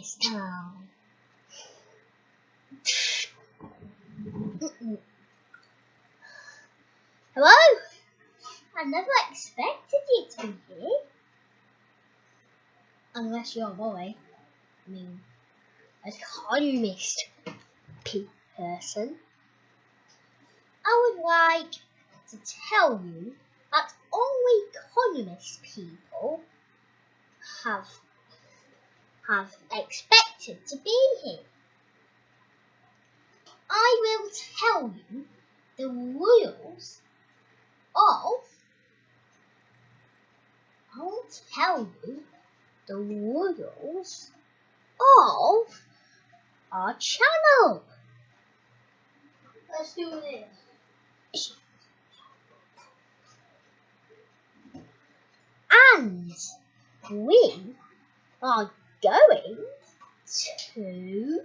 this. Hello? I never expected you to be here. Unless you're a boy. I mean, a communist person. I would like to tell you that only communist people have have expected to be here. I will tell you the rules of I will tell you the rules of our channel. Let's do this. And we are going to you.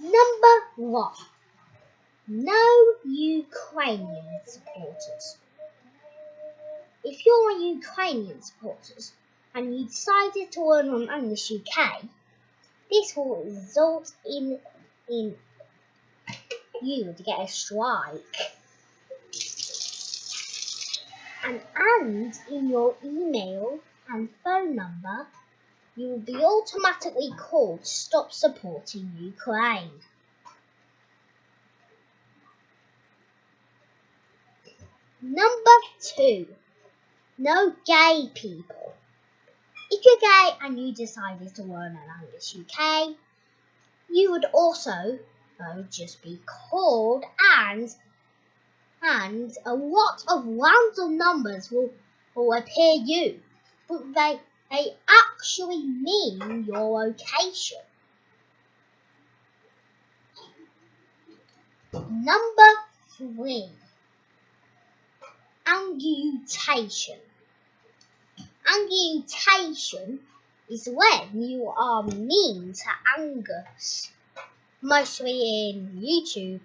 Number one. No Ukrainian supporters. If you're a Ukrainian supporter and you decided to learn on English UK, this will result in in you to get a strike. And, and in your email and phone number, you will be automatically called to stop supporting Ukraine. Number two, no gay people. If you're gay and you decided to learn an English UK, you would also though, just be called and and a lot of random numbers will, will appear you, but they they actually mean your location. Number three, angutation. Angutation is when you are mean to Angus, mostly in YouTube,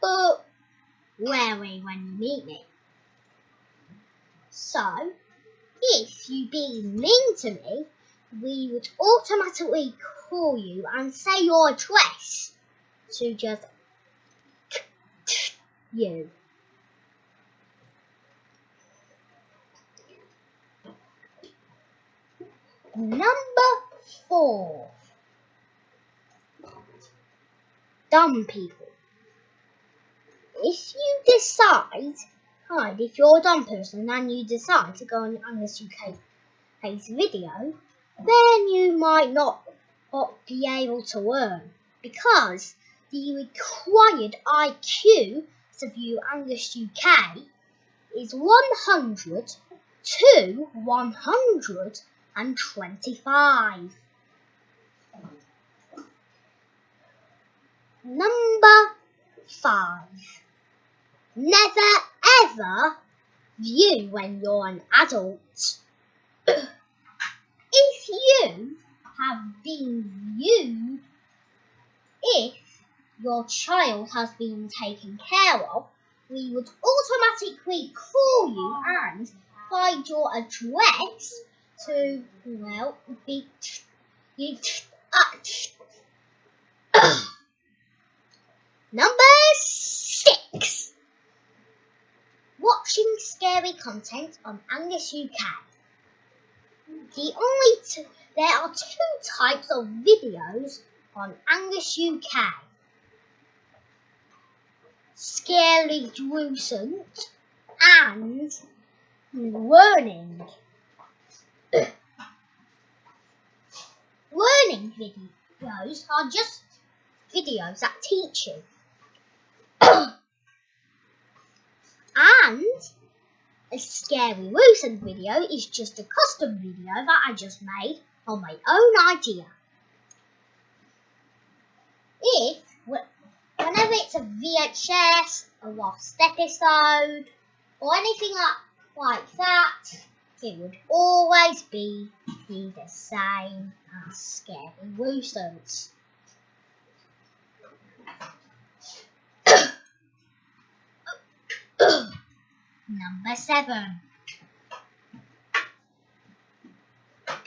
but rarely when you meet me. So, if you be mean to me, we would automatically call you and say your address to just you. Number four. Dumb people. If you decide, right, if you're a dumb person and you decide to go on Angus UK's video, then you might not, be able to learn because the required IQ to view Angus UK is 100 to 125. Number 5. Never ever view when you're an adult. if you have been viewed, if your child has been taken care of, we would automatically call you and find your address to, well, be, uh, Number six. Watching scary content on Angus UK. The only t- there are two types of videos on Angus UK. Scary gruesome and learning. learning videos are just videos that teach you. and a scary Wilson video is just a custom video that I just made on my own idea. If, whenever it's a VHS, a lost episode, or anything like, that, it would always be, be the same as Scary Wilson's. Number seven.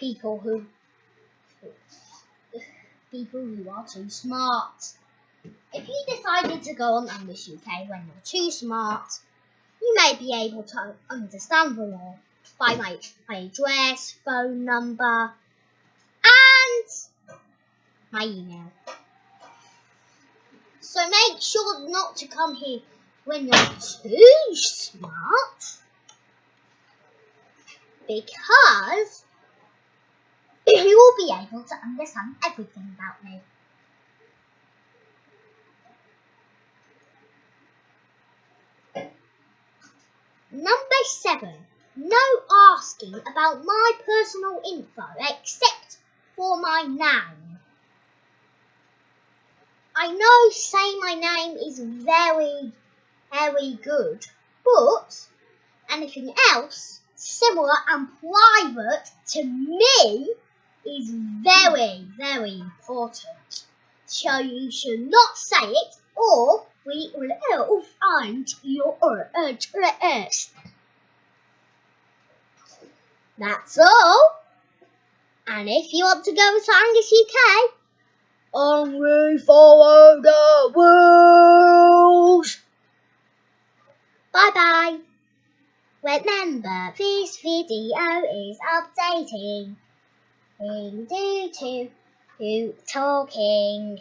people who people who are too smart. If you decided to go on English UK when you're too smart, you may be able to understand the law by my, my address, phone number, and my email. So make sure not to come here when you're too smart because you will be able to understand everything about me. Number seven, no asking about my personal info except for my name. I know saying my name is very, very good, but anything else similar and private to me is very, very important. So you should not say it or we will find your address. That's all. And if you want to go to Angus UK, only follow the rules. Bye bye. Remember, this video is updating. due to you talking.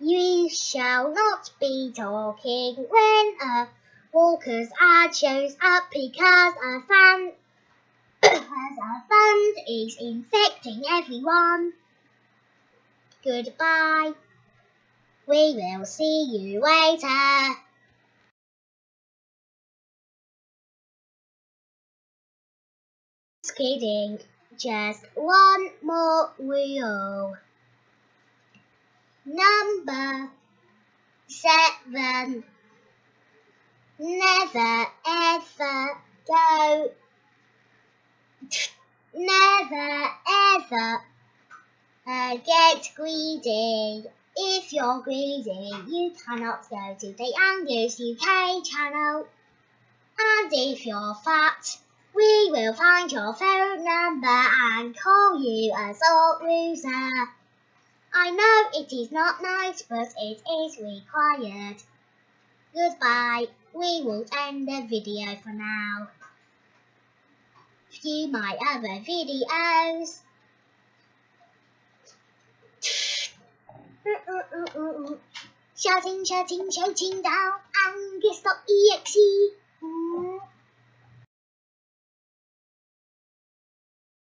You shall not be talking when a walker's ad shows up because a fan because a fund is infecting everyone. Goodbye. We will see you later. Just kidding. Just one more rule. Number seven. Never ever go. Never ever uh, get greedy. If you're greedy, you cannot go to the Angus UK channel. And if you're fat, we will find your phone number and call you a salt loser. I know it is not nice, but it is required. Goodbye. We will end the video for now. View my other videos. shouting, shouting, shouting down Angus.exe.